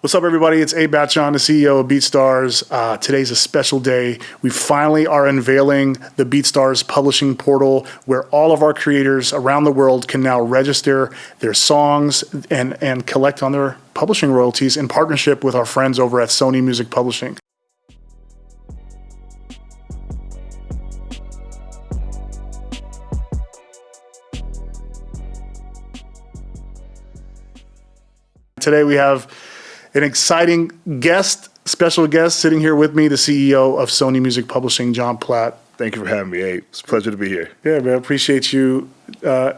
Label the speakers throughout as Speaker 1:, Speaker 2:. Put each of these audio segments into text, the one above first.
Speaker 1: What's up, everybody? It's Abe Batshon, the CEO of BeatStars. Uh, today's a special day. We finally are unveiling the BeatStars publishing portal where all of our creators around the world can now register their songs and, and collect on their publishing royalties in partnership with our friends over at Sony Music Publishing. Today we have an exciting guest, special guest sitting here with me, the CEO of Sony Music Publishing, John Platt.
Speaker 2: Thank you for having me, Abe. It's a pleasure to be here.
Speaker 1: Yeah, man, appreciate you uh,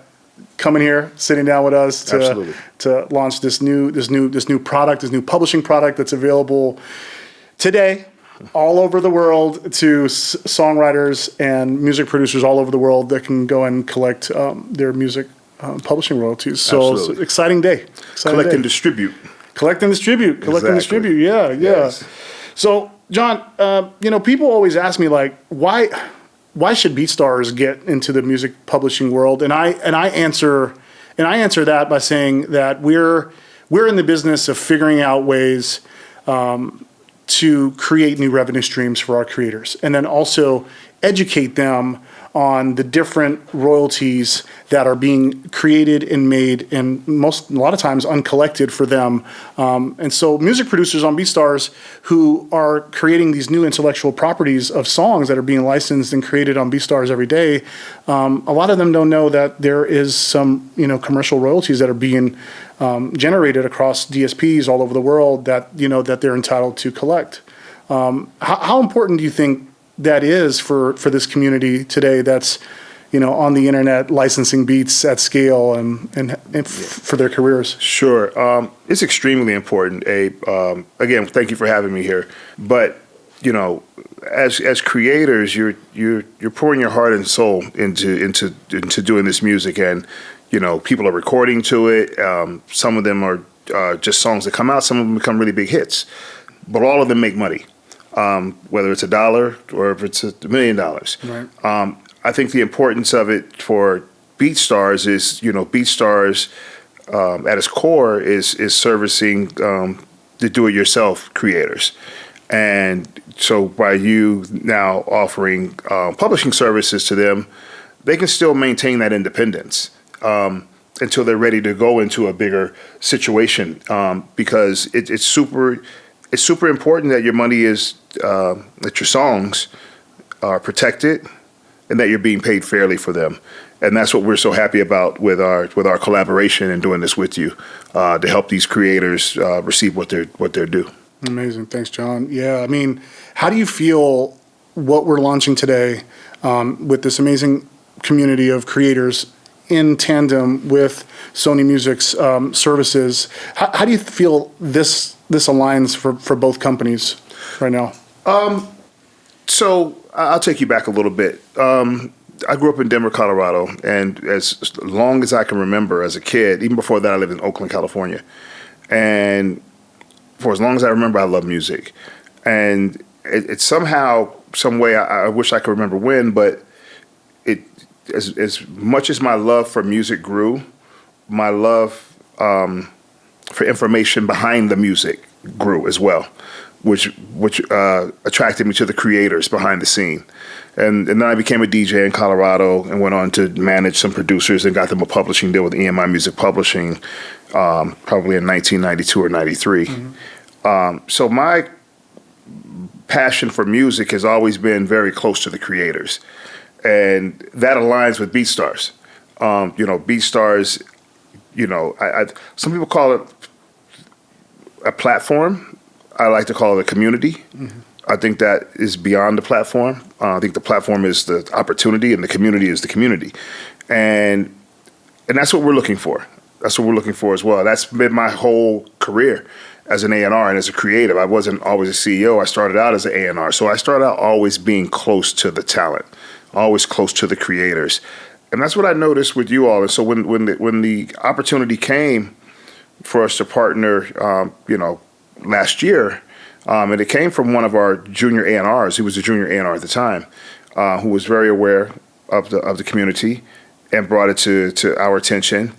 Speaker 1: coming here, sitting down with us to
Speaker 2: Absolutely.
Speaker 1: to launch this new this new this new product, this new publishing product that's available today all over the world to s- songwriters and music producers all over the world that can go and collect um, their music um, publishing royalties. So it's an exciting day. Exciting
Speaker 2: Collect
Speaker 1: day.
Speaker 2: and distribute.
Speaker 1: Collect and distribute. Collect and distribute. Yeah, yeah.
Speaker 2: Yes.
Speaker 1: So, John, uh, you know, people always ask me like, why, why should BeatStars get into the music publishing world? And I and I answer, and I answer that by saying that we're we're in the business of figuring out ways um, to create new revenue streams for our creators, and then also educate them on the different royalties that are being created and made and most a lot of times uncollected for them. Um, and so music producers on BeatStars who are creating these new intellectual properties of songs that are being licensed and created on BeatStars every day um, a lot of them don't know that there is some you know commercial royalties that are being um, generated across DSPs all over the world that you know that they're entitled to collect. How, how important do you think that is for, for this community today that's you know on the internet licensing beats at scale and, and, and f- for their careers
Speaker 2: Sure. Um, it's extremely important, Abe. Um, again, thank you for having me here. But you know, as as creators, you're you're you're pouring your heart and soul into into into doing this music, and you know, people are recording to it. Um, some of them are uh, just songs that come out. Some of them become really big hits, but all of them make money. Um, whether it's a dollar or if it's a million dollars.
Speaker 1: Right.
Speaker 2: Um, I think the importance of it for BeatStars is, you know, BeatStars um, at its core is is servicing um, the do-it-yourself creators, and so by you now offering uh, publishing services to them, they can still maintain that independence um, until they're ready to go into a bigger situation. Um, because it, it's super, it's super important that your money is uh, that your songs are protected and that you're being paid fairly for them. And that's what we're so happy about with our with our collaboration and doing this with you uh, to help these creators uh, receive what they're what they're due.
Speaker 1: amazing thanks john yeah i mean how do you feel what we're launching today um, with this amazing community of creators in tandem with sony music's um, services. How, how do you feel this this aligns for, for both companies right now?
Speaker 2: So I- I'll take you back a little bit. Um, I grew up in Denver, Colorado, and as long as I can remember as a kid, even before that, I lived in Oakland, California, and for as long as I remember, I love music, and it, it somehow, some way, I, I wish I could remember when, but it as as much as my love for music grew, my love um, for information behind the music grew as well, which which uh, attracted me to the creators behind the scene, and and then I became a DJ in Colorado and went on to manage some producers and got them a publishing deal with EMI Music Publishing, um, probably in 1992 or 93. Um, so my passion for music has always been very close to the creators, and that aligns with BeatStars. Um, you know, BeatStars. You know, I, I, some people call it a platform. I like to call it a community. I think that is beyond the platform. Uh, I think the platform is the opportunity, and the community is the community, and and that's what we're looking for. That's what we're looking for as well. That's been my whole career as an A&R and as a creative. I wasn't always a CEO. I started out as an A&R. So I started out always being close to the talent, always close to the creators. And that's what I noticed with you all. And so when when the, when the opportunity came for us to partner, um, you know, last year, um, and it came from one of our junior A&Rs. He was a junior A&R at the time, uh, who was very aware of the of the community and brought it to to our attention.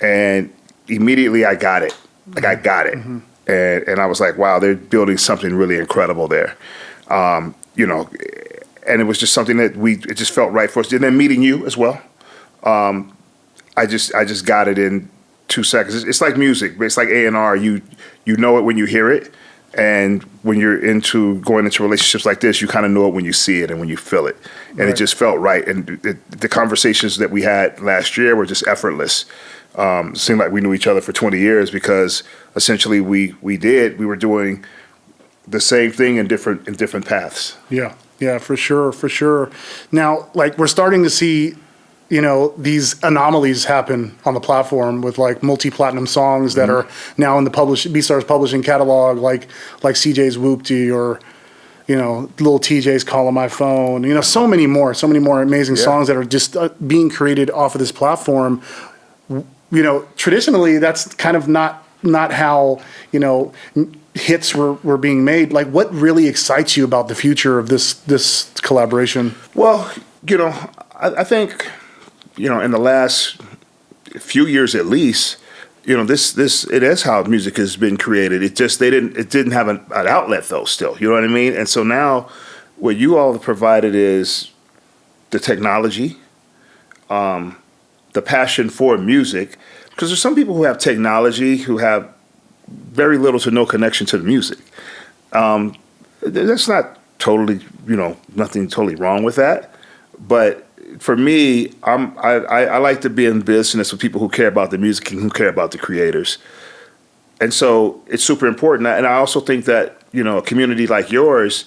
Speaker 2: And immediately I got it. Like I got it. and and I was like, wow, they're building something really incredible there. Um, you know, and it was just something that we it just felt right for us. And then meeting you as well, um, I just I just got it in two seconds. It's, it's like music, it's like A and R. You you know it when you hear it, and when you're into going into relationships like this, you kind of know it when you see it and when you feel it, and
Speaker 1: Right.
Speaker 2: it just felt right. And it, the conversations that we had last year were just effortless. Um, seemed like we knew each other for 20 years because essentially we we did we were doing the same thing in different in different paths.
Speaker 1: Yeah, yeah, for sure, for sure. Now, like we're starting to see, you know, these anomalies happen on the platform with like multi-platinum songs that are now in the publish BeatStars publishing catalog, like like CJ's Whoopty or you know, little Tjay's calling my phone. You know, so many more, so many more amazing
Speaker 2: Yeah.
Speaker 1: songs that are just uh, being created off of this platform. You know, traditionally that's kind of not not how you know hits were, were being made. Like, what really excites you about the future of this this collaboration?
Speaker 2: Well, you know, I, I think, you know, in the last few years at least, you know, this this it is how music has been created. It just they didn't it didn't have an, an outlet though. Still, you know what I mean. And so now, what you all have provided is the technology, um, the passion for music, because there's some people who have technology who have very little to no connection to the music. Um, that's not totally, you know, nothing totally wrong with that. But for me, I'm I, I, I like to be in business with people who care about the music and who care about the creators. And so it's super important. And I also think that, you know, a community like yours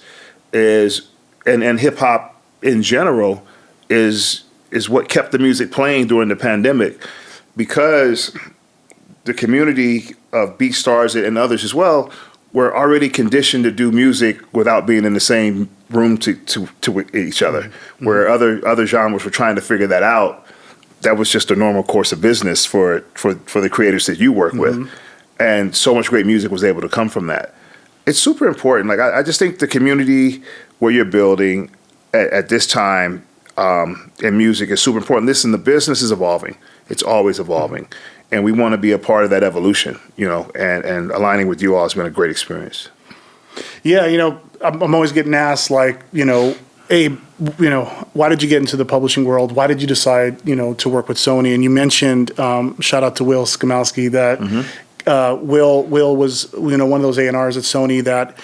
Speaker 2: is and, and hip hop in general is is what kept the music playing during the pandemic because the community of BeatStars and others as well were already conditioned to do music without being in the same room to, to, to each other. Mm-hmm. Where mm-hmm. other other genres were trying to figure that out, that was just a normal course of business for for for the creators that you work with, mm-hmm. and so much great music was able to come from that. It's super important. Like I, I just think the community where you're building at, at this time um, in music is super important. Listen, the business is evolving. It's always evolving, and we want to be a part of that evolution. You know, and and aligning with you all has been a great experience.
Speaker 1: Yeah, you know, I'm, I'm always getting asked like, you know, Abe, you know, why did you get into the publishing world? Why did you decide, you know, to work with Sony? And you mentioned, um, shout out to Will Skamalski, that uh, Will Will was, you know, one of those A and R's at Sony that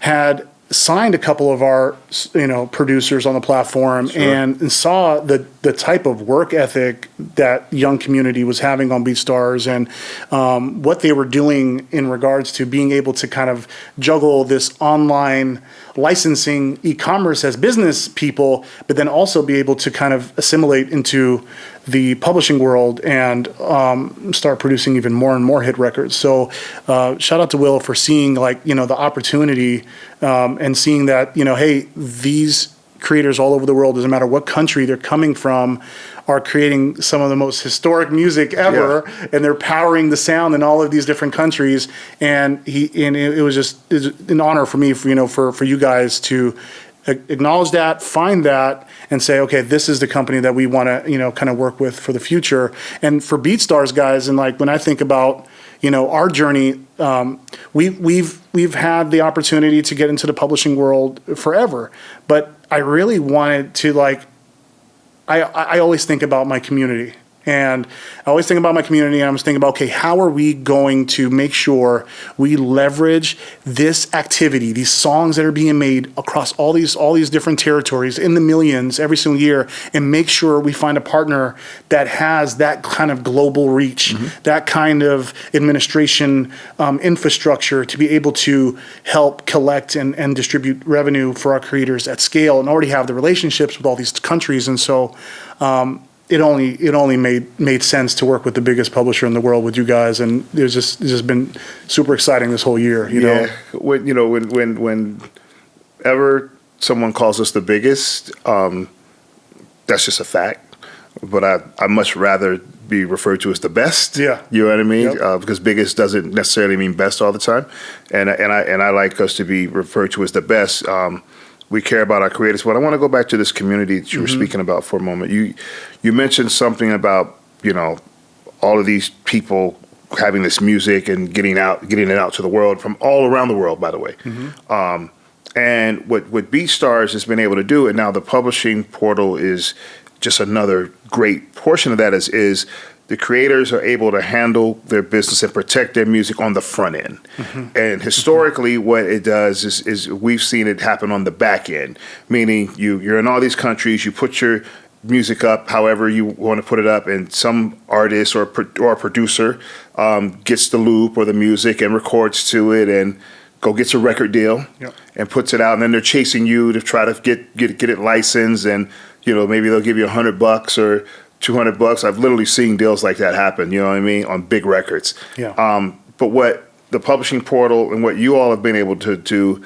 Speaker 1: had signed a couple of our, you know, producers on the platform and, and saw the the type of work ethic that young community was having on BeatStars and um, what they were doing in regards to being able to kind of juggle this online licensing e-commerce as business people, but then also be able to kind of assimilate into the publishing world and um, start producing even more and more hit records. So uh, shout out to Will for seeing like you know the opportunity um, and seeing that you know hey these creators all over the world doesn't matter what country they're coming from are creating some of the most historic music ever and they're powering the sound in all of these different countries. And he and it, it was just it was an honor for me for you know for for you guys to acknowledge that find that and say okay this is the company that we want to you know kind of work with for the future. And for beatstars guys and like when i think about you know our journey um, we, we've we've had the opportunity to get into the publishing world forever. But i really wanted to like I, I always think about my community. And I always think about my community, and I'm just thinking about, okay, how are we going to make sure we leverage this activity, these songs that are being made across all these all these different territories in the millions every single year, and make sure we find a partner that has that kind of global reach, that kind of administration um, infrastructure to be able to help collect and, and distribute revenue for our creators at scale, and already have the relationships with all these countries, and so um, it only it only made made sense to work with the biggest publisher in the world with you guys, and it's just it's just been super exciting this whole year. You know,
Speaker 2: yeah, when you know when when when ever someone calls us the biggest, um, that's just a fact. But I I much rather be referred to as the best.
Speaker 1: Yeah.
Speaker 2: you know what I mean?
Speaker 1: Yep.
Speaker 2: Uh, because biggest doesn't necessarily mean best all the time, and I- and I and I like us to be referred to as the best. Um, we care about our creators, but I want to go back to this community that you were speaking about for a moment. You you mentioned something about you know all of these people having this music and getting out, getting it out to the world from all around the world, by the way. Um, and what what BeatStars has been able to do, and now the publishing portal is just another great portion of that is is the creators are able to handle their business and protect their music on the front end. And historically, what it does is, is we've seen it happen on the back end, meaning you you're in all these countries, you put your music up however you want to put it up, and some artist or pro- or producer um, gets the loop or the music and records to it and go gets a record deal
Speaker 1: Yep.
Speaker 2: and puts it out, and then they're chasing you to try to get get get it licensed, and you know maybe they'll give you a hundred bucks or two hundred bucks. I've literally seen deals like that happen. You know what I mean on big records.
Speaker 1: Yeah.
Speaker 2: Um, but what the publishing portal and what you all have been able to do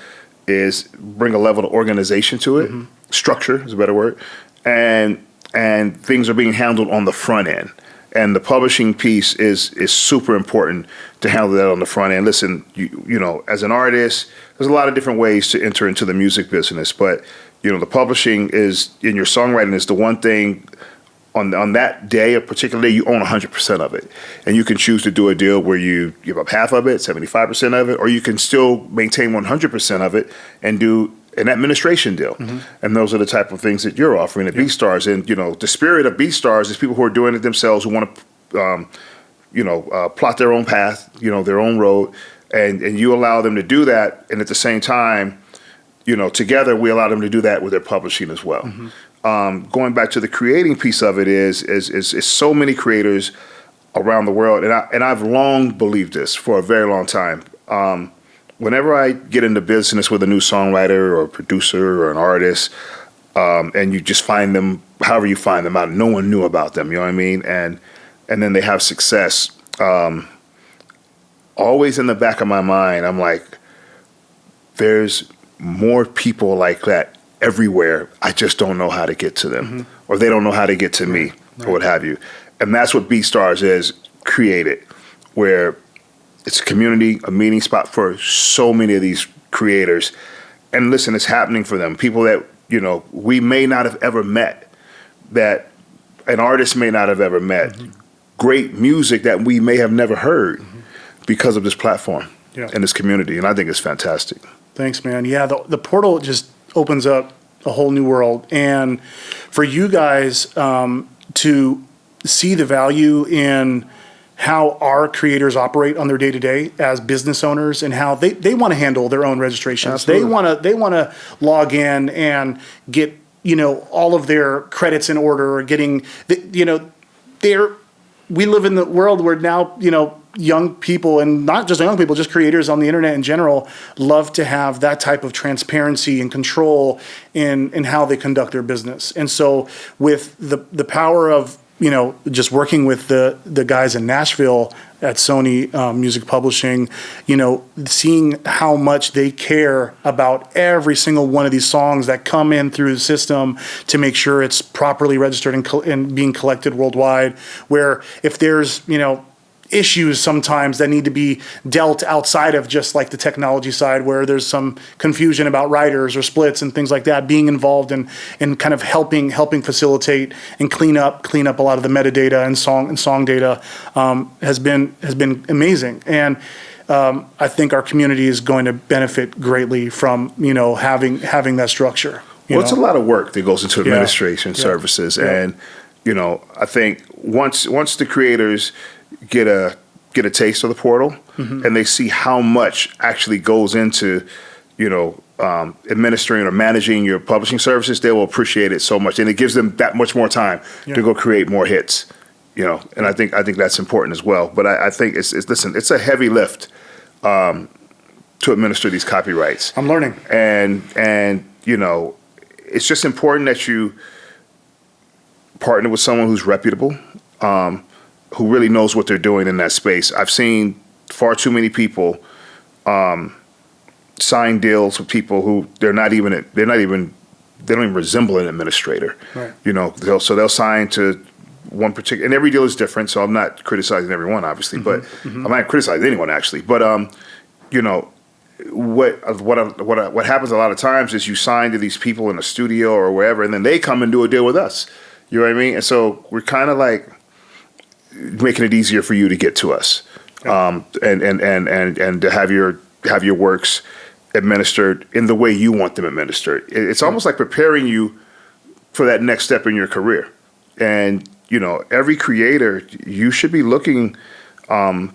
Speaker 2: is bring a level of organization to it. Structure is a better word, and and things are being handled on the front end. And the publishing piece is is super important to handle that on the front end. Listen, you you know, as an artist, there's a lot of different ways to enter into the music business, but you know, the publishing is in your songwriting is the one thing on on that day, a particular day, you own 100% of it. And you can choose to do a deal where you give up half of it, 75% of it, or you can still maintain 100% of it and do an administration deal. And those are the type of things that you're offering at BeatStars, And, you know, the spirit of BeatStars is people who are doing it themselves, who want to, um, you know, uh, plot their own path, you know, their own road. And, and you allow them to do that. And at the same time, you know, together we allow them to do that with their publishing as well. Um, going back to the creating piece of it is, is is is so many creators around the world, and I and I've long believed this for a very long time. Um, whenever I get into business with a new songwriter or producer or an artist, um, and you just find them, however you find them out, no one knew about them. You know what I mean? And and then they have success. Um, always in the back of my mind, I'm like, there's more people like that everywhere. I just don't know how to get to them, mm-hmm. or they don't know how to get to me, or what have you. And that's what BeatStars is created, where it's a community, a meeting spot for so many of these creators. And listen, it's happening for them. People that you know we may not have ever met, that an artist may not have ever met, mm-hmm. great music that we may have never heard mm-hmm. because of this platform
Speaker 1: Yeah.
Speaker 2: and this community. And I think it's fantastic.
Speaker 1: Thanks, man. Yeah, the, the portal just opens up a whole new world. And for you guys um, to see the value in how our creators operate on their day to day as business owners and how they, they want to handle their own registrations.
Speaker 2: Absolutely.
Speaker 1: They want to they want to log in and get you know all of their credits in order or getting the, you know they're we live in the world where now you know young people and not just young people just creators on the internet in general love to have that type of transparency and control in in how they conduct their business and so with the the power of you know just working with the the guys in Nashville at Sony um, Music Publishing, you know, seeing how much they care about every single one of these songs that come in through the system to make sure it's properly registered and, and being collected worldwide. Where if there's, you know, issues sometimes that need to be dealt outside of just like the technology side where there's some confusion about writers or splits and things like that being involved in in kind of helping helping facilitate and clean up clean up a lot of the metadata and song and song data um, has been has been amazing and um, I think our community is going to benefit greatly from you know having having that structure.
Speaker 2: Well, it's a lot of work that goes into administration
Speaker 1: Yeah.
Speaker 2: services,
Speaker 1: Yeah.
Speaker 2: and you know, I think once once the creators get a get a taste of the portal
Speaker 1: Mm-hmm.
Speaker 2: and they see how much actually goes into, you know, um, administering or managing your publishing services, they will appreciate it so much, and it gives them that much more time
Speaker 1: Yeah.
Speaker 2: to go create more hits. You know, and I think I think that's important as well. But I, I think it's, it's listen, it's a heavy lift um, to administer these copyrights
Speaker 1: I'm learning.
Speaker 2: and and you know it's just important that you partner with someone who's reputable um, who really knows what they're doing in that space i've seen far too many people um, sign deals with people who they're not even they're not even they don't even resemble an administrator
Speaker 1: Right.
Speaker 2: you know they'll, so they'll sign to one particular and every deal is different so i'm not criticizing everyone obviously but i'm not criticizing anyone actually but um you know what what what what happens a lot of times is you sign to these people in a studio or wherever, and then they come and do a deal with us. You know what I mean? And so we're kind of like making it easier for you to get to us. um, and, and and and and to have your have your works administered in the way you want them administered. It- It's almost like preparing you for that next step in your career. And you know, every creator, you should be looking um,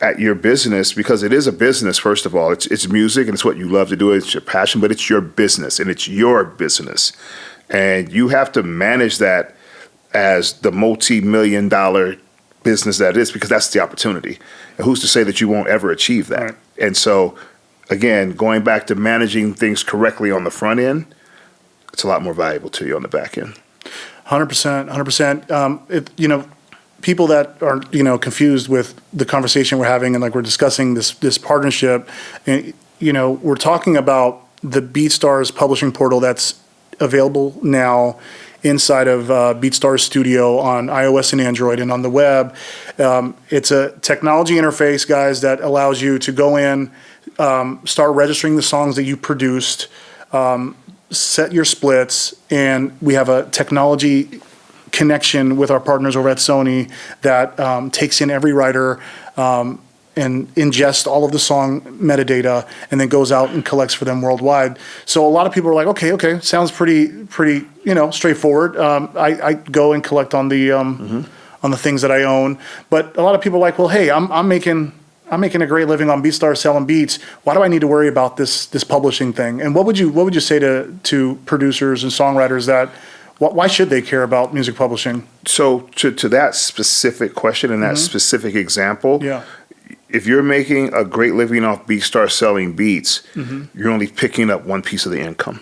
Speaker 2: at your business because it is a business. First of all, it's it's music and it's what you love to do. It's your passion, but it's your business and it's your business, and you have to manage that as the multi-million dollar business that it is because that's the opportunity. And who's to say that you won't ever achieve that?
Speaker 1: Right.
Speaker 2: And so, again, going back to managing things correctly on the front end, it's a lot more valuable to you on the back end.
Speaker 1: Hundred percent, hundred percent. Um, it, you know, people that are, you know, confused with the conversation we're having and like we're discussing this, this partnership, and, you know, we're talking about the BeatStars publishing portal that's available now inside of uh, BeatStars Studio on iOS and Android and on the web. Um, it's a technology interface, guys, that allows you to go in, um, start registering the songs that you produced, set your splits, and we have a technology connection with our partners over at Sony that um, takes in every writer um, and ingests all of the song metadata and then goes out and collects for them worldwide. So a lot of people are like, okay, okay, sounds pretty, pretty, you know, straightforward. Um, I, I go and collect on the um, on the things that I own, but a lot of people are like, well, hey, I'm I'm making I'm making a great living on BeatStar selling beats. Why do I need to worry about this this publishing thing? And what would you what would you say to to producers and songwriters that why should they care about music publishing?
Speaker 2: So, to, to that specific question and that specific example,
Speaker 1: Yeah.
Speaker 2: If you're making a great living off BeatStar selling beats, mm-hmm. you're only picking up one piece of the income.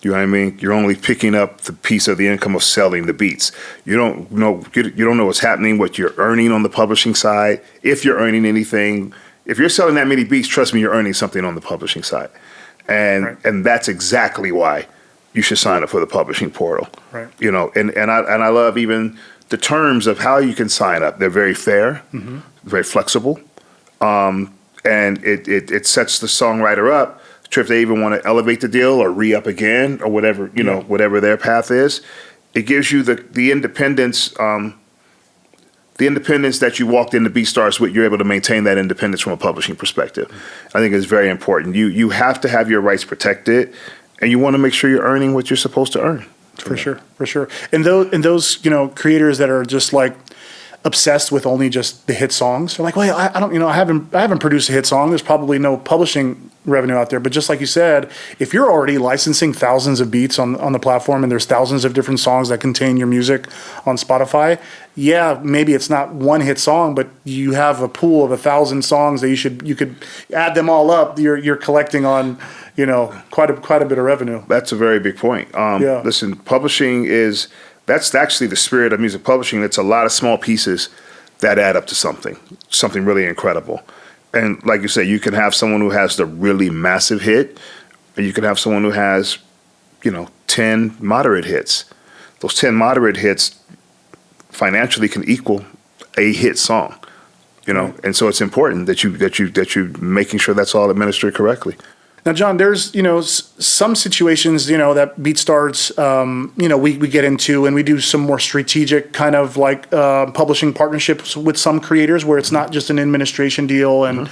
Speaker 2: You know what I mean? You're only picking up the piece of the income of selling the beats. You don't know you don't know what's happening, what you're earning on the publishing side, if you're earning anything. If you're selling that many beats, trust me, you're earning something on the publishing side, and
Speaker 1: Right.
Speaker 2: and that's exactly why you should sign up for the publishing portal.
Speaker 1: Right.
Speaker 2: You know, and and I and I love even the terms of how you can sign up. They're very fair, mm-hmm. very flexible Um, and it, it, it sets the songwriter up to if they even want to elevate the deal or re up again or whatever you know whatever their path is. It gives you the the independence. Um, the independence that you walked into BeatStars with, you're able to maintain that independence from a publishing perspective. I think is very important. You you have to have your rights protected, and you want to make sure you're earning what you're supposed to earn.
Speaker 1: For sure, for sure. And those and those you know creators that are just like obsessed with only just the hit songs. They're like, well, I, I don't, you know, I haven't, I haven't produced a hit song. There's probably no publishing revenue out there. But just like you said, if you're already licensing thousands of beats on on the platform and there's thousands of different songs that contain your music on Spotify, yeah, maybe it's not one hit song, but you have a pool of a thousand songs that you should you could add them all up. You're you're collecting on, you know, quite a quite a bit of revenue.
Speaker 2: That's a very big point. Um,
Speaker 1: Yeah.
Speaker 2: Listen, publishing is that's actually the spirit of music publishing. It's a lot of small pieces that add up to something, something really incredible. And like you said, you can have someone who has the really massive hit, and you can have someone who has, you know, ten moderate hits. Those ten moderate hits financially can equal a hit song. You know, and so it's important that you that you that you making sure that's all administered correctly.
Speaker 1: Now, John, there's you know s- some situations you know that BeatStars um, you know we, we get into and we do some more strategic kind of like uh, publishing partnerships with some creators where it's not just an administration deal. And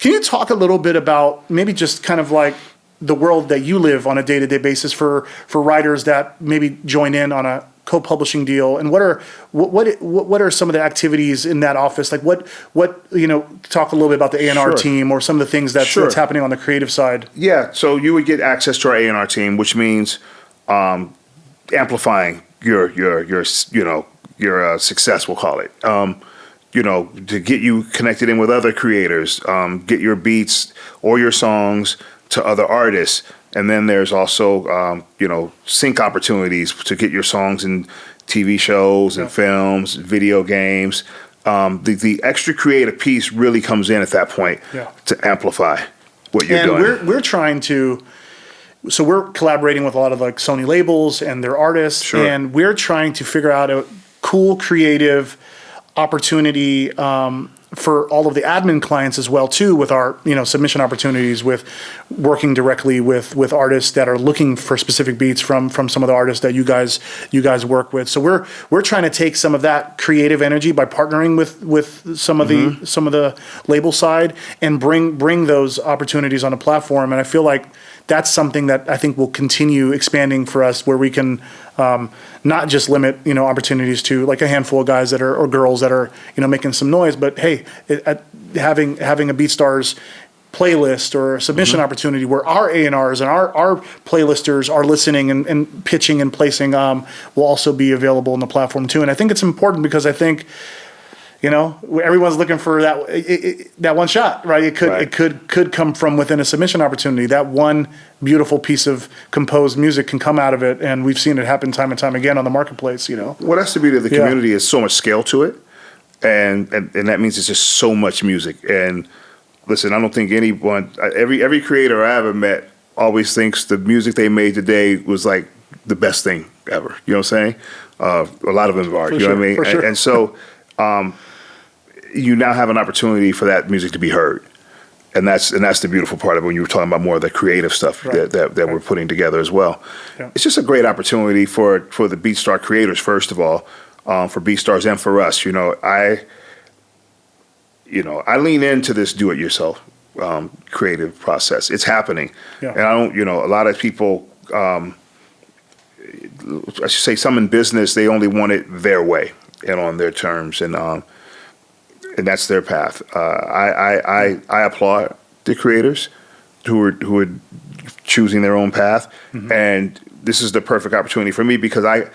Speaker 1: can you talk a little bit about maybe just kind of like the world that you live on a day to day basis for for writers that maybe join in on a co-publishing deal and what are what what what are some of the activities in that office like what what you know talk a little bit about the A&R
Speaker 2: Sure.
Speaker 1: team or some of the things that's,
Speaker 2: Sure.
Speaker 1: that's happening on the creative side
Speaker 2: Yeah, so you would get access to our A and R team, which means um, amplifying your your your you know your uh, success. We'll call it. Um, you know, to get you connected in with other creators, um, get your beats or your songs to other artists, and then there's also um, you know sync opportunities to get your songs in TV shows and films, video games. Um, the the extra creative piece really comes in at that point
Speaker 1: Yeah.
Speaker 2: to amplify what you're
Speaker 1: and
Speaker 2: doing.
Speaker 1: we're we're trying to so we're collaborating with a lot of like Sony labels and their artists
Speaker 2: Sure.
Speaker 1: and we're trying to figure out a cool creative opportunity um, for all of the admin clients as well too with our you know submission opportunities with working directly with with artists that are looking for specific beats from from some of the artists that you guys you guys work with. So we're we're trying to take some of that creative energy by partnering with with some of the mm-hmm. some of the label side and bring bring those opportunities on a platform. And I feel like that's something that I think will continue expanding for us where we can um, not just limit you know opportunities to like a handful of guys that are or girls that are you know making some noise but hey it, at, having having a BeatStars playlist or a submission
Speaker 2: Mm-hmm.
Speaker 1: opportunity where our A&Rs and our, our playlisters are listening and, and pitching and placing um, will also be available on the platform too. And I think it's important because I think, you know, everyone's looking for that it, it, that one shot, right? It could
Speaker 2: Right.
Speaker 1: it could could come from within a submission opportunity. That one beautiful piece of composed music can come out of it, and we've seen it happen time and time again on the marketplace. You know,
Speaker 2: Well, that's the beauty of the
Speaker 1: Yeah.
Speaker 2: community. Is so much scale to it, and, and and that means it's just so much music. And listen, I don't think anyone, every every creator I ever met, always thinks the music they made today was like the best thing ever. You know what I'm saying? Uh, a lot of them are.
Speaker 1: For
Speaker 2: you know what I mean?
Speaker 1: for
Speaker 2: And, and so, um, you now have an opportunity for that music to be heard. And that's and that's the beautiful part of it when you were talking about more of the creative stuff
Speaker 1: Right.
Speaker 2: that, that, that we're putting together as well.
Speaker 1: Yeah.
Speaker 2: It's just a great opportunity for for the BeatStar creators, first of all, um, for BeatStars and for us. You know, I you know I lean into this do-it-yourself um, creative process. It's happening,
Speaker 1: Yeah.
Speaker 2: and I don't. You know, a lot of people. Um, I should say, some in business they only want it their way and on their terms, and um, and that's their path. Uh, I, I, I, I applaud the creators who are who are choosing their own path, and this is the perfect opportunity for me because I,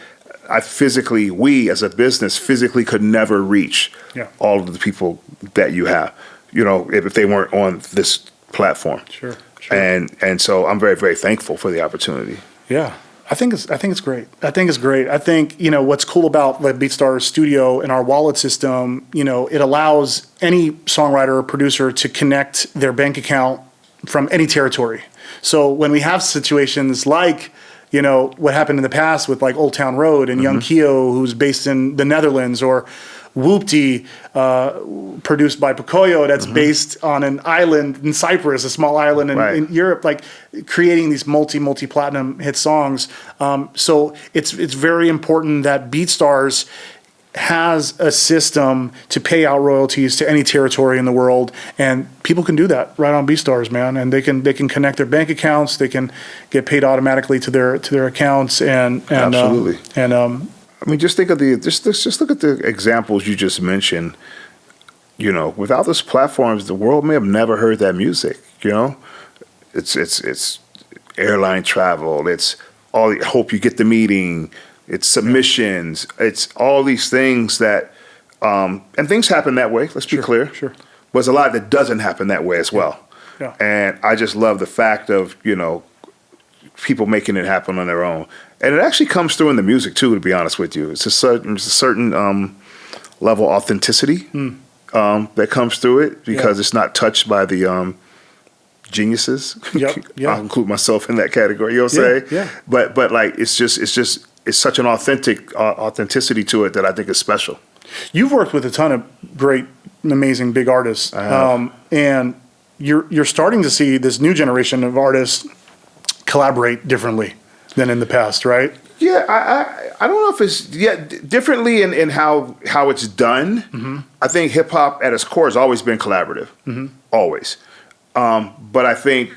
Speaker 2: I physically, we as a business physically could never reach
Speaker 1: Yeah.
Speaker 2: all of the people that you have. You know, if, if they weren't on this platform.
Speaker 1: Sure, sure.
Speaker 2: And and so I'm very very thankful for the opportunity.
Speaker 1: Yeah. I think it's I think it's great. I think it's great. I think, you know, what's cool about the BeatStars studio and our wallet system, you know, it allows any songwriter or producer to connect their bank account from any territory. So when we have situations like, you know, what happened in the past with like Old Town Road and Young mm-hmm. Kio, who's based in the Netherlands, or Whoopty, uh, produced by Pocoyo, that's based on an island in Cyprus, a small island in,
Speaker 2: Right.
Speaker 1: in Europe, like creating these multi multi platinum hit songs. Um, so it's it's very important that BeatStars has a system to pay out royalties to any territory in the world, and people can do that right on BeatStars, man. And they can they can connect their bank accounts, they can get paid automatically to their to their accounts, and and um,
Speaker 2: Absolutely.
Speaker 1: and um,
Speaker 2: I mean, just think of the just just just look at the examples you just mentioned. You know, without those platforms, the world may have never heard that music. You know, it's it's it's airline travel. It's all. Hope you get the meeting. It's submissions. It's all these things that, um, and things happen that way. Let's be clear.
Speaker 1: sure.
Speaker 2: But there's a lot that doesn't happen that way as well.
Speaker 1: Yeah.
Speaker 2: And I just love the fact of you know people making it happen on their own, and it actually comes through in the music too. To be honest with you, it's a certain it's a certain um, level of authenticity um, that comes through it because.
Speaker 1: Yeah.
Speaker 2: it's not touched by the um, geniuses.
Speaker 1: Yep, yeah.
Speaker 2: I'll include myself in that category. You know what I'm
Speaker 1: Yeah,
Speaker 2: saying?
Speaker 1: yeah.
Speaker 2: But but like it's just it's just it's such an authentic uh, authenticity to it that I think is special.
Speaker 1: You've worked with a ton of great, amazing big artists, um, and you're you're starting to see this new generation of artists collaborate differently than in the past, right?
Speaker 2: Yeah, I, I, I don't know if it's yeah d- differently in, in how how it's done.
Speaker 1: Mm-hmm.
Speaker 2: I think hip hop at its core has always been collaborative, always. Um, but I think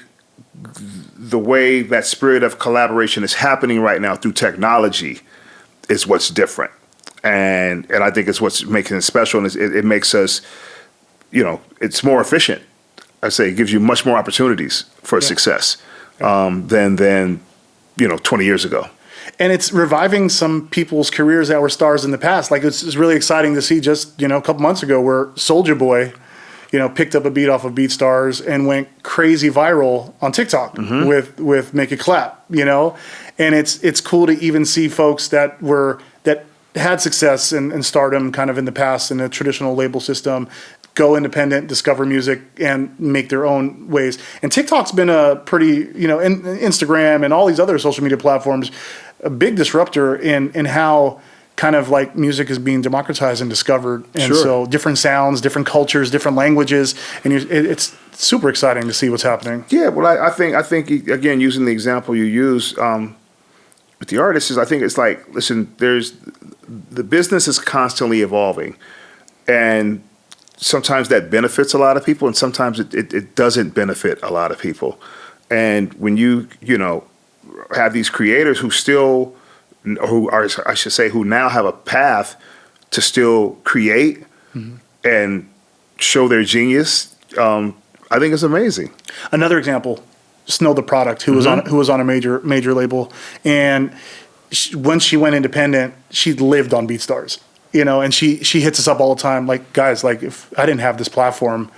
Speaker 2: the way that spirit of collaboration is happening right now through technology is what's different, and and I think it's what's making it special, and it, it makes us, you know, it's more efficient. I say it gives you much more opportunities for success um, than than you know 20 years ago.
Speaker 1: and it's reviving some people's careers that were stars in the past. Like it's, it's really exciting to see just you know a couple months ago where Soulja Boy, you know, picked up a beat off of BeatStars and went crazy viral on TikTok mm-hmm. with with Make It Clap, you know, and it's it's cool to even see folks that were that had success and, and stardom kind of in the past in the traditional label system go independent, discover music, and make their own ways. And TikTok's been a pretty, you know, in, Instagram and all these other social media platforms, a big disruptor in in how kind of like music is being democratized and discovered, and
Speaker 2: Sure.
Speaker 1: so different sounds, different cultures, different languages, and you, it, it's super exciting to see what's happening.
Speaker 2: Yeah, well, I, I think I think again using the example you use um, with the artists is I think it's like listen, there's the business is constantly evolving, and sometimes that benefits a lot of people, and sometimes it, it, it doesn't benefit a lot of people. And when you you know have these creators who still who are I should say who now have a path to still create and show their genius, um, I think it's amazing.
Speaker 1: Another example, Snow Tha Product, who was on
Speaker 2: Mm-hmm.
Speaker 1: who was on a major major label, and she, when she went independent, she lived on BeatStars, you know, and she she hits us up all the time, like guys, like if I didn't have this platform,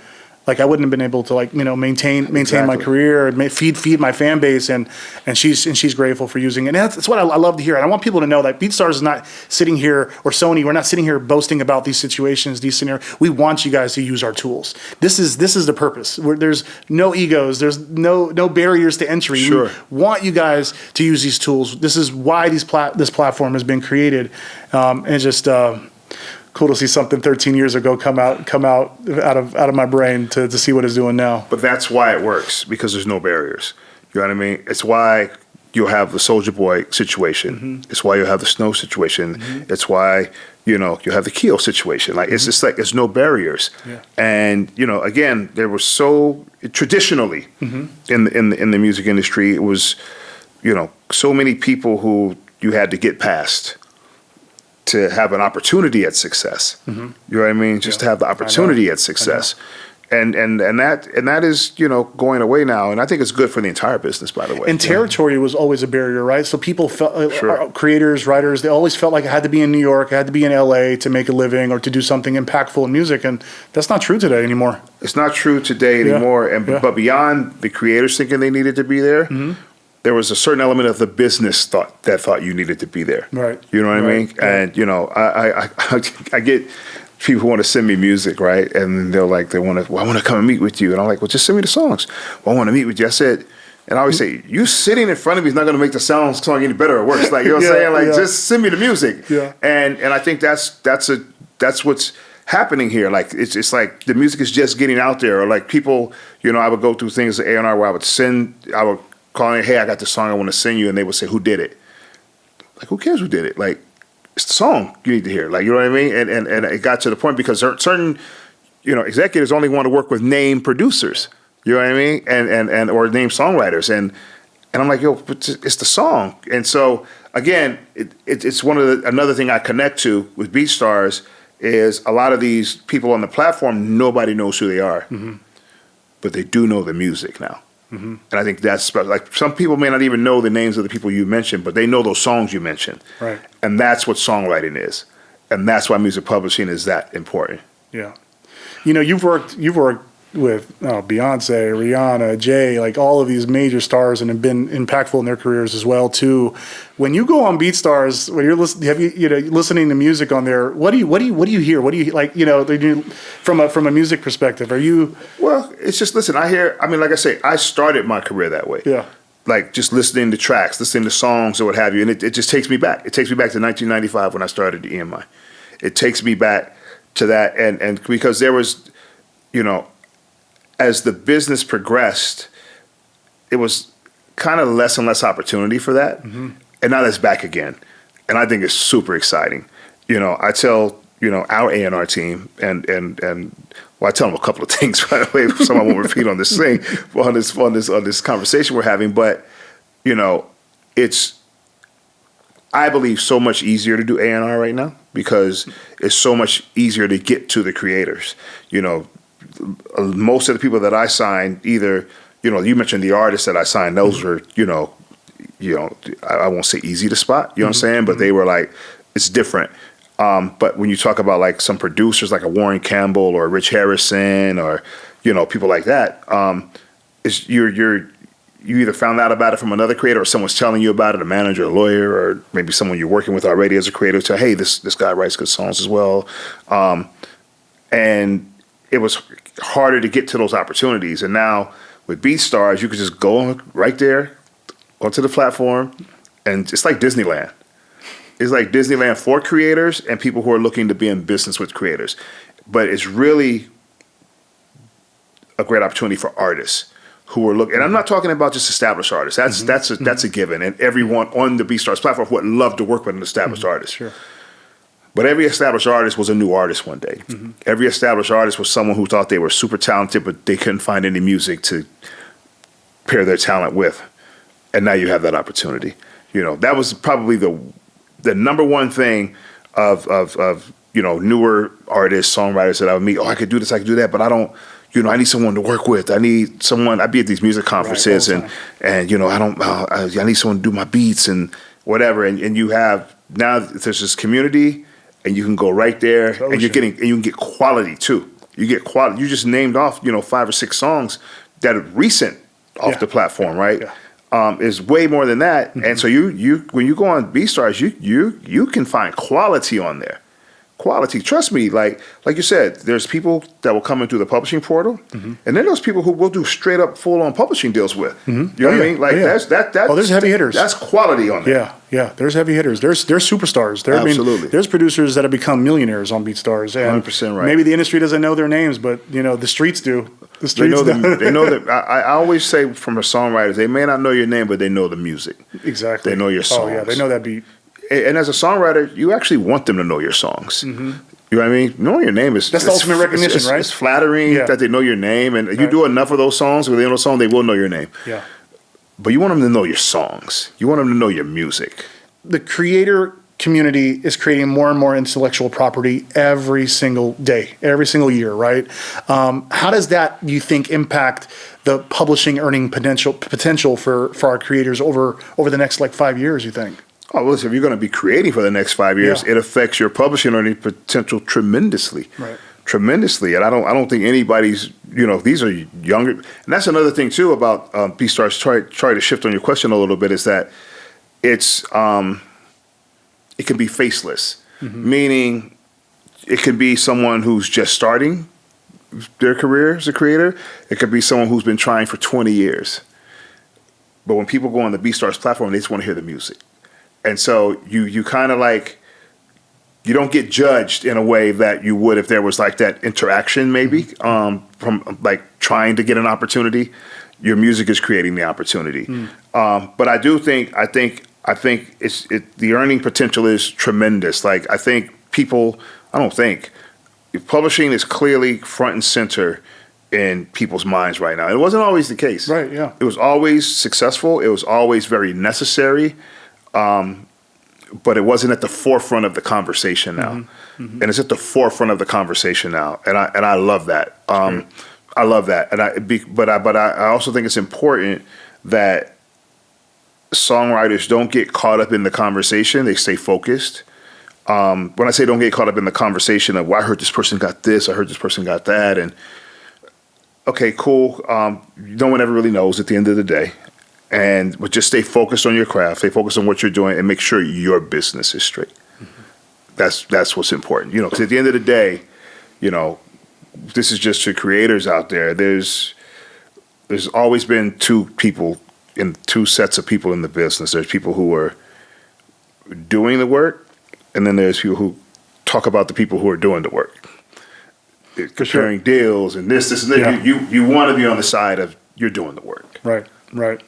Speaker 1: like I wouldn't have been able to like you know maintain maintain my career, and feed feed my fan base, and and she's and she's grateful for using it. And that's, that's what I, I love to hear. And I want people to know that BeatStars is not sitting here or Sony. We're not sitting here boasting about these situations, these scenarios. We want you guys to use our tools. This is this is the purpose. Where there's no egos, there's no no barriers to entry.
Speaker 2: Sure.
Speaker 1: We want you guys to use these tools. This is why these plat this platform has been created, um, and just. Uh, Cool to see something 13 years ago come out come out out of out of my brain to, to see what it's doing now.
Speaker 2: But that's why it works because there's no barriers. You know what I mean? It's why you'll have the Soulja Boy situation. Mm-hmm. It's why you'll have the Snow situation. Mm-hmm. It's why you know you'll have the Kio situation. Like it's mm-hmm. just like there's no barriers.
Speaker 1: Yeah.
Speaker 2: And you know, again, there was so traditionally in the, in the, in the music industry, it was you know so many people who you had to get past to have an opportunity at success. You know what I mean? Just to have the opportunity at success. And, and and that and that is you know going away now, and I think it's good for the entire business. By the way,
Speaker 1: And territory was always a barrier, right? So people felt, uh,
Speaker 2: Sure.
Speaker 1: uh, creators, writers, they always felt like I had to be in New York, I had to be in LA to make a living or to do something impactful in music. And that's not true today anymore.
Speaker 2: It's not true today
Speaker 1: Yeah.
Speaker 2: anymore. And
Speaker 1: Yeah. Mm-hmm.
Speaker 2: but beyond the creators thinking they needed to be there, there was a certain element of the business thought that thought you needed to be there.
Speaker 1: Right.
Speaker 2: You know what I
Speaker 1: Right.
Speaker 2: mean? And you know, I I, I, I get people who want to send me music, right? And they're like, they want to, well, I want to come and meet with you. And I'm like, well, just send me the songs. Well, I want to meet with you. I said. And I always say, you sitting in front of me is not going to make the sound song any better or worse. Like you know what I'm
Speaker 1: Yeah,
Speaker 2: saying? Like
Speaker 1: yeah.
Speaker 2: just send me the music.
Speaker 1: Yeah.
Speaker 2: And and I think that's that's a that's what's happening here. Like it's it's like the music is just getting out there. Or like people, you know, I would go through things at A and R where I would send, I would call in, hey, I got this song I want to send you, and they would say, who did it? Like who cares who did it? Like it's the song you need to hear. Like you know what I mean? And and and it got to the point because certain, you know, executives only want to work with name producers. You know what I mean? And and and or name songwriters and. And I'm like, yo, but it's the song. And so again, it, it, it's one of the another thing I connect to with BeatStars is a lot of these people on the platform. Nobody knows who they are, mm-hmm. but they do know the music now. And I think that's like some people may not even know the names of the people you mentioned, but they know those songs you mentioned.
Speaker 1: Right.
Speaker 2: And that's what songwriting is, and that's why music publishing is that important.
Speaker 1: Yeah. You know, you've worked you've worked with oh, Beyonce, Rihanna, Jay, like all of these major stars and have been impactful in their careers as well too. When you go on BeatStars, when you're listening, have you you know listening to music on there? What do you what do you what do you hear? What do you like? You know, from a from a music perspective. Are you
Speaker 2: Well, it's just listen. I hear. I mean, like I say, I started my career that way.
Speaker 1: Yeah.
Speaker 2: Like just listening to tracks, listening to songs or what have you, and it, it just takes me back. It takes me back to 1995 when I started the EMI. It takes me back to that, and and because there was, you know, as the business progressed, it was kind of less and less opportunity for that, mm-hmm. and now that's back again, and I think it's super exciting. You know, I tell you know our A and R team, and and and well, I tell them a couple of things by the way. Some I won't repeat on this thing, on this on this on this conversation we're having, but you know, it's I believe so much easier to do A and R right now because it's so much easier to get to the creators. You know, most of the people that I signed, either you know, you mentioned the artists that I signed; those were you know, you know, I, I won't say easy to spot. You know what I'm saying? But they were like, it's different. Um, but when you talk about like some producers, like a Warren Campbell or Rich Harrison, or you know, people like that, um, is you're you're you either found out about it from another creator or someone's telling you about it, a manager, a lawyer, or maybe someone you're working with already as a creator. Say, hey, this this guy writes good songs as well, um, and it was harder to get to those opportunities. And now with BeatStars, you could just go right there onto the platform, and it's like Disneyland. It's like Disneyland for creators and people who are looking to be in business with creators. But it's really a great opportunity for artists who are looking. And I'm not talking about just established artists. That's
Speaker 1: Mm-hmm.
Speaker 2: that's a, that's a given. And everyone on the BeatStars platform would love to work with an established artist.
Speaker 1: Mm-hmm. Sure.
Speaker 2: But every established artist was a new artist one day.
Speaker 1: Mm-hmm.
Speaker 2: Every established artist was someone who thought they were super talented, but they couldn't find any music to pair their talent with. And now you have that opportunity. You know, that was probably the the number one thing of of of you know newer artists, songwriters that I would meet. Oh, I could do this, I could do that, but I don't. You know, I need someone to work with. I need someone. I'd be at these music conferences,
Speaker 1: all
Speaker 2: and and you know, I don't. Uh, I, I need someone to do my beats and whatever. And and you have now there's this community, and you can go right there, and you're getting and you can get quality too. You get quality. You just named off you know five or six songs that are recent off
Speaker 1: Yeah.
Speaker 2: the platform, right?
Speaker 1: Yeah.
Speaker 2: Um, is way more than that, and so you you when you go on BeatStars, you you you can find quality on there quality. Trust me, like like you said, there's people that will come in through the publishing portal,
Speaker 1: Mm-hmm.
Speaker 2: and then there's people who we'll do straight up full on publishing deals with. You know
Speaker 1: Oh,
Speaker 2: what
Speaker 1: yeah.
Speaker 2: I mean? Like
Speaker 1: Oh, yeah.
Speaker 2: that's that that.
Speaker 1: Oh, there's heavy hitters.
Speaker 2: That's quality on there.
Speaker 1: Yeah, yeah. There's heavy hitters. There's there's superstars. There, I
Speaker 2: Absolutely.
Speaker 1: mean, there's producers that have become millionaires on BeatStars. And
Speaker 2: 100% right.
Speaker 1: Maybe the industry doesn't know their names, but you know the streets do. The
Speaker 2: They
Speaker 1: streets
Speaker 2: know
Speaker 1: do.
Speaker 2: the, they know that I, I always say from the songwriters, they may not know your name, but they know the music.
Speaker 1: exactly.
Speaker 2: They know your
Speaker 1: Oh yeah, they know that beat.
Speaker 2: And, as a songwriter, you actually want them to know your songs. You know what I mean? Knowing your name is
Speaker 1: Mm-hmm. That's the ultimate recognition,
Speaker 2: it's- it's-
Speaker 1: right?
Speaker 2: It's flattering
Speaker 1: Yeah.
Speaker 2: that they know your name, and you do enough of those songs where they know the song, they will know your name.
Speaker 1: Yeah.
Speaker 2: But you want them to know your songs. You want them to know your music.
Speaker 1: the creator community is creating more and more intellectual property every single day, every single year, right? Um, how does that, you think, impact the publishing earning potential potential for, for our creators over over the next like five years? You think?
Speaker 2: Oh, well, listen, if you're going to be creating for the next five years,
Speaker 1: Yeah.
Speaker 2: it affects your publishing earning potential tremendously.
Speaker 1: Right.
Speaker 2: Tremendously. And I don't I don't think anybody's, you know, these are younger. And that's another thing, too, about um, BeatStars. Try, try to shift on your question a little bit is that it's, um, it can be faceless, meaning it could be someone who's just starting their career as a creator. It could be someone who's been trying for 20 years. But when people go on the BeatStars platform, they just want to hear the music. And so you you kind of like you don't get judged in a way that you would if there was like that interaction maybe um, from like trying to get an opportunity. Your music is creating the opportunity. Um, but I do think I think I think it's it, the earning potential is tremendous. Like I think people I don't think publishing is clearly front and center in people's minds right now. It wasn't always the case.
Speaker 1: Right, yeah.
Speaker 2: It was always successful. It was always very necessary but it wasn't at the forefront of the conversation now,
Speaker 1: Mm-hmm.
Speaker 2: and it's at the forefront of the conversation now, and I and I love that. Um, I love that, and I be, but I but I, I also think it's important that songwriters don't get caught up in the conversation; they stay focused. Um, when I say don't get caught up in the conversation of, well, I heard this person got this, I heard this person got that, and okay, cool. Um, no one ever really knows at the end of the day. And but just stay focused on your craft, stay focused on what you're doing, and make sure your business is straight. Mm-hmm. That's that's what's important, you know. Because at the end of the day, you know, this is just to creators out there. There's there's always been two people in two sets of people in the business. There's people who are doing the work, and then there's people who talk about the people who are doing the work. Comparing deals and this, this, and that.
Speaker 1: Yeah.
Speaker 2: You, you you want to be on the side of you're doing the work.
Speaker 1: Right, right.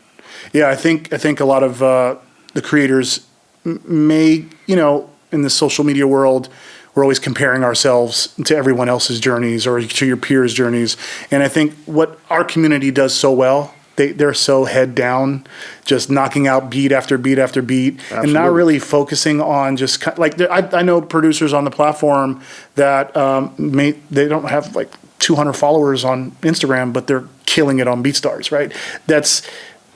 Speaker 1: Yeah, I think I think a lot of uh, the creators may, you know, in the social media world, we're always comparing ourselves to everyone else's journeys or to your peers' journeys. And I think what our community does so well, they they're so head down, just knocking out beat after beat after beat, and not really focusing on just like I, I know producers on the platform that um, may they don't have like 200 followers on Instagram, but they're killing it on BeatStars, right? That's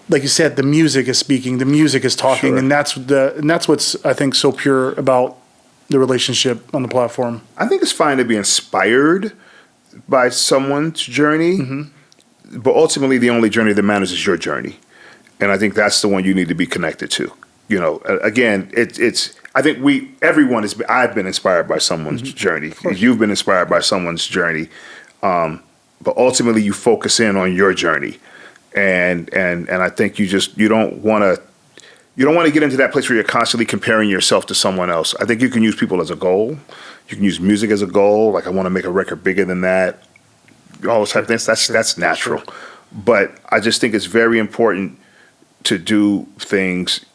Speaker 1: like you said, the music is speaking, the music is talking,
Speaker 2: Sure.
Speaker 1: and that's the and that's what's I think so pure about the relationship on the platform.
Speaker 2: I think it's fine to be inspired by someone's journey, but ultimately, the only journey that matters is your journey, and I think that's the one you need to be connected to. You know, again, it, it's. I think we, everyone is. I've been inspired by someone's journey. You've been inspired by someone's journey, um, but ultimately, you focus in on your journey, and and and I think you just you don't want to you don't want to get into that place where you're constantly comparing yourself to someone else. I think you can use people as a goal. You can use music as a goal. Like I want to make a record bigger than that. All those type of things. That's that's natural. But I just think it's very important to do things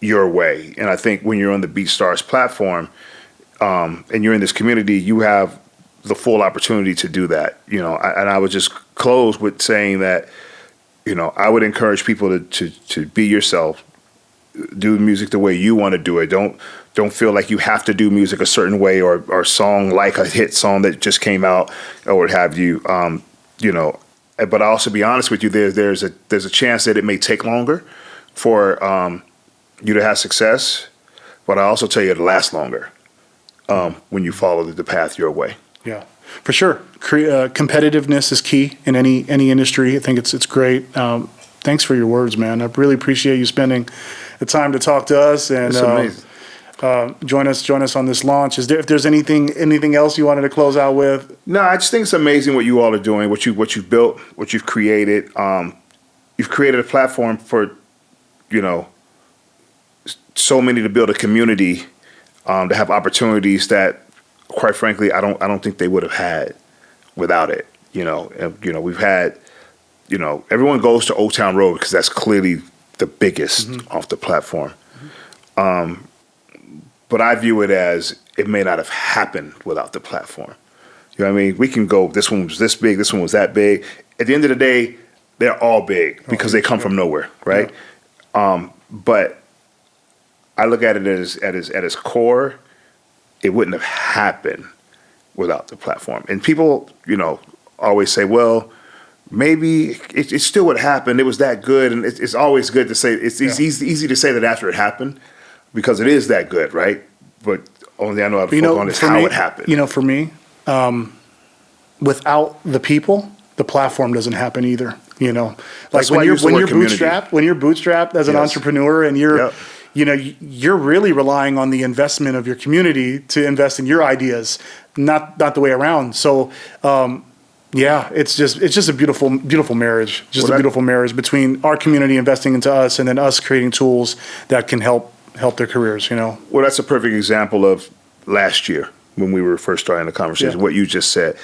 Speaker 2: your way. And I think when you're on the BeatStars platform um, and you're in this community, you have the full opportunity to do that. You know, and I would just close with saying that, you know, I would encourage people to to, to be yourself, do music the way you want to do it. Don't don't feel like you have to do music a certain way or or song like a hit song that just came out or what have you. Um, you know, but I also be honest with you. There's there's a there's a chance that it may take longer for um, you to have success, but I also tell you it lasts longer um, when you follow the path your way.
Speaker 1: Yeah, for sure. Cre- uh, competitiveness is key in any any industry. I think it's it's great. Um, thanks for your words, man. I really appreciate you spending the time to talk to us and uh, uh, join us join us on this launch. Is there if there's anything anything else you wanted to close out with?
Speaker 2: No, I just think it's amazing what you all are doing, what you what you've built, what you've created. Um, you've created a platform for, you know, so many to build a community, um, to have opportunities that, quite frankly, I don't I don't think they would have had without it. You know, and, you know we've had, you know, everyone goes to Old Town Road because that's clearly the biggest off the platform. Um, but I view it as it may not have happened without the platform. You know what I mean? We can go, this one was this big, this one was that big. At the end of the day, they're all big because they come from nowhere, right? Um, but I look at it as at its at its core, it wouldn't have happened without the platform. And people, you know, always say, well, maybe it, it still would happen. It was that good, and it's, it's always good to say. It's, it's
Speaker 1: Yeah.
Speaker 2: easy, easy to say that after it happened, because it is that good, right? But only I know how to
Speaker 1: You know,
Speaker 2: on is how
Speaker 1: me,
Speaker 2: it happened.
Speaker 1: You know, for me, um, without the people, the platform doesn't happen either. You know, like
Speaker 2: That's
Speaker 1: when you're when you're
Speaker 2: community.
Speaker 1: bootstrapped, when you're bootstrapped as an
Speaker 2: Yes.
Speaker 1: entrepreneur, and you're,
Speaker 2: Yep.
Speaker 1: You know, you're really relying on the investment of your community to invest in your ideas, not not the way around. So. Um, yeah, it's just it's just a beautiful beautiful marriage. Just
Speaker 2: Well,
Speaker 1: a beautiful marriage between our community investing into us and then us creating tools that can help help their careers, you know.
Speaker 2: Well, that's a perfect example of last year when we were first starting the conversation.
Speaker 1: Yeah.
Speaker 2: What you just said,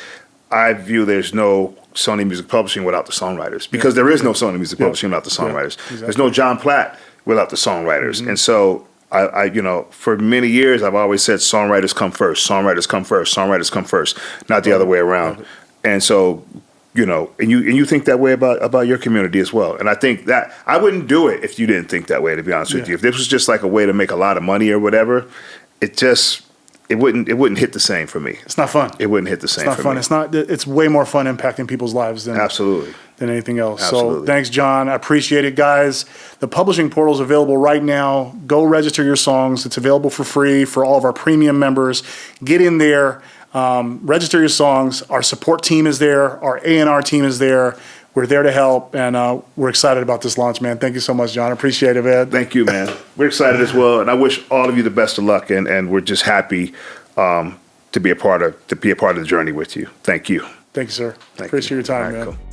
Speaker 2: I view there's no Sony Music Publishing without the songwriters because there is no Sony Music
Speaker 1: Yeah.
Speaker 2: Publishing without the
Speaker 1: Yeah,
Speaker 2: songwriters.
Speaker 1: exactly.
Speaker 2: There's no Jon Platt without the songwriters, mm-hmm. and so. I, I, you know, for many years, I've always said songwriters come first. Songwriters come first. Songwriters come first, not the other way around. And so, you know, and you and you think that way about about your community as well. And I think that I wouldn't do it if you didn't think that way. To be honest with you, if this was just like a way to make a lot of money or whatever, it just it wouldn't it wouldn't hit the same for me.
Speaker 1: It's not fun.
Speaker 2: It wouldn't hit the same
Speaker 1: It's not
Speaker 2: for
Speaker 1: fun.
Speaker 2: me.
Speaker 1: It's not. It's way more fun impacting people's lives than
Speaker 2: Absolutely.
Speaker 1: Than anything else. So
Speaker 2: Absolutely.
Speaker 1: thanks, Jon. I appreciate it, guys. The publishing portal is available right now. Go register your songs. It's available for free for all of our premium members. Get in there, um, register your songs. Our support team is there. Our A and R team is there. We're there to help, and uh, we're excited about this launch, man. Thank you so much, Jon. I appreciate it, man.
Speaker 2: Thank you, man. We're excited as well, and I wish all of you the best of luck. And, and we're just happy um, to be a part of to be a part of the journey with you. Thank you.
Speaker 1: Thank you, sir.
Speaker 2: Thank
Speaker 1: appreciate
Speaker 2: you.
Speaker 1: your time,
Speaker 2: right,
Speaker 1: man.
Speaker 2: cool.